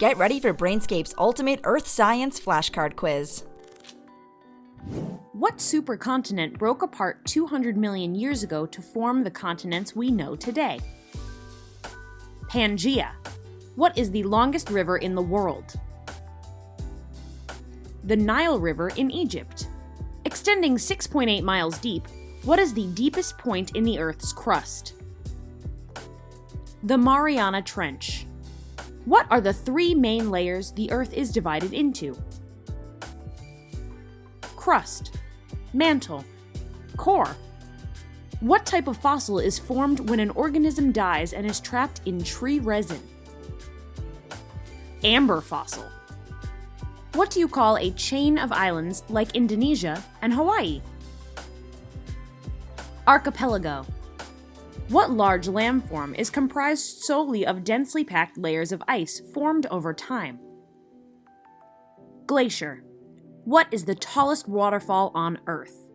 Get ready for Brainscape's ultimate Earth Science flashcard quiz. What supercontinent broke apart 200 million years ago to form the continents we know today? Pangaea. What is the longest river in the world? The Nile River in Egypt. Extending 6.8 miles deep, what is the deepest point in the Earth's crust? The Mariana Trench. What are the three main layers the Earth is divided into? Crust, mantle, core. What type of fossil is formed when an organism dies and is trapped in tree resin? Amber fossil. What do you call a chain of islands like Indonesia and Hawaii? Archipelago. What large landform is comprised solely of densely packed layers of ice formed over time? Glacier. What is the tallest waterfall on Earth?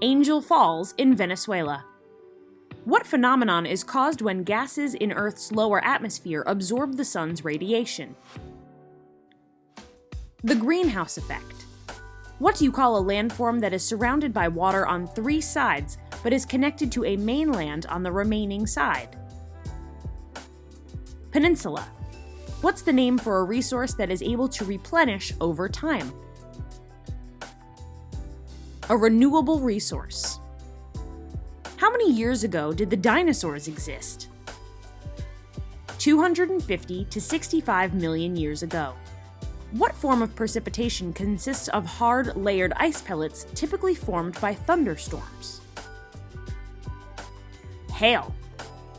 Angel Falls in Venezuela. What phenomenon is caused when gases in Earth's lower atmosphere absorb the sun's radiation? The greenhouse effect. What do you call a landform that is surrounded by water on three sides but is connected to a mainland on the remaining side? Peninsula. What's the name for a resource that is able to replenish over time? A renewable resource. How many years ago did the dinosaurs exist? 250 to 65 million years ago. What form of precipitation consists of hard, layered ice pellets typically formed by thunderstorms? Hail.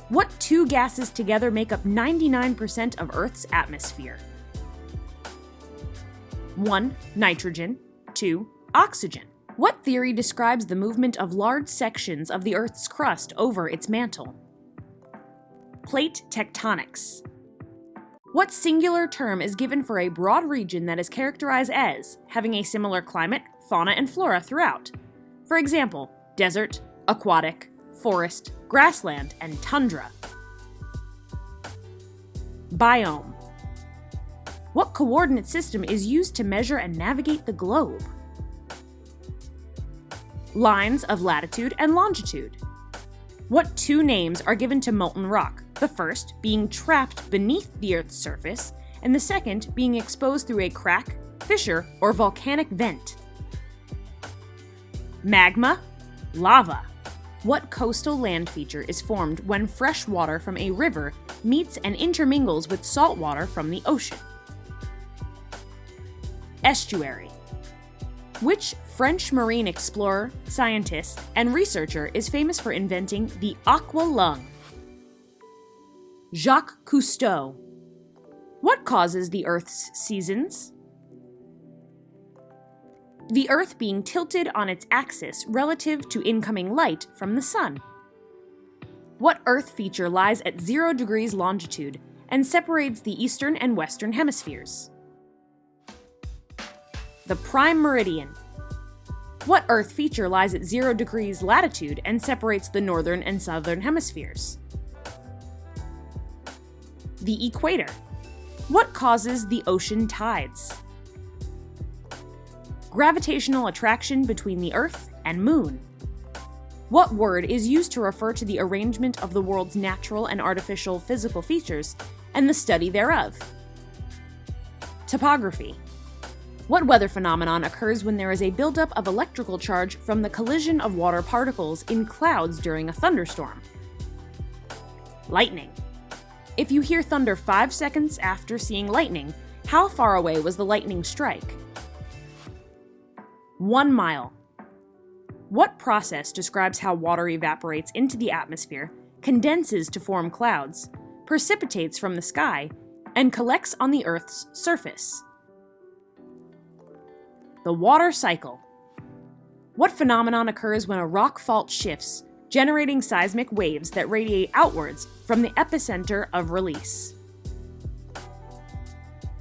What two gases together make up 99% of Earth's atmosphere? 1. Nitrogen. 2. Oxygen. What theory describes the movement of large sections of the Earth's crust over its mantle? Plate tectonics. What singular term is given for a broad region that is characterized as having a similar climate, fauna, and flora throughout? For example, desert, aquatic, forest, grassland, and tundra. Biome. What coordinate system is used to measure and navigate the globe? Lines of latitude and longitude. What two names are given to molten rock? The first being trapped beneath the Earth's surface, and the second being exposed through a crack, fissure, or volcanic vent. Magma, lava. What coastal land feature is formed when fresh water from a river meets and intermingles with salt water from the ocean? Estuary. Which French marine explorer, scientist, and researcher is famous for inventing the aqua lung? Jacques Cousteau. What causes the Earth's seasons? The Earth being tilted on its axis relative to incoming light from the Sun. What Earth feature lies at 0 degrees longitude and separates the eastern and western hemispheres? The prime meridian. What Earth feature lies at 0 degrees latitude and separates the northern and southern hemispheres? the equator. What causes the ocean tides? Gravitational attraction between the Earth and Moon. What word is used to refer to the arrangement of the world's natural and artificial physical features and the study thereof? Topography. What weather phenomenon occurs when there is a buildup of electrical charge from the collision of water particles in clouds during a thunderstorm? Lightning. If you hear thunder 5 seconds after seeing lightning, how far away was the lightning strike? 1 mile. What process describes how water evaporates into the atmosphere, condenses to form clouds, precipitates from the sky, and collects on the Earth's surface? The water cycle. What phenomenon occurs when a rock fault shifts, generating seismic waves that radiate outwards from the epicenter of release.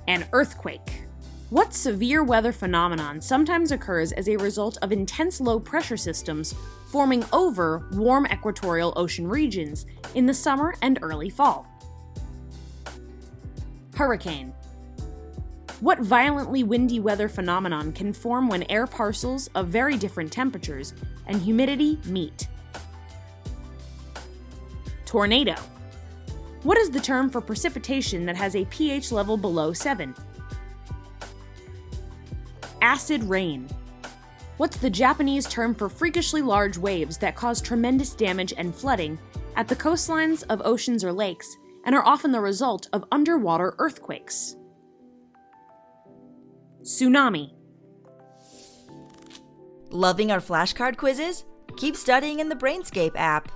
An earthquake. What severe weather phenomenon sometimes occurs as a result of intense low pressure systems forming over warm equatorial ocean regions in the summer and early fall? Hurricane. What violently windy weather phenomenon can form when air parcels of very different temperatures and humidity meet? Tornado. What is the term for precipitation that has a pH level below 7? Acid rain. What's the Japanese term for freakishly large waves that cause tremendous damage and flooding at the coastlines of oceans or lakes and are often the result of underwater earthquakes? Tsunami. Loving our flashcard quizzes? Keep studying in the Brainscape app.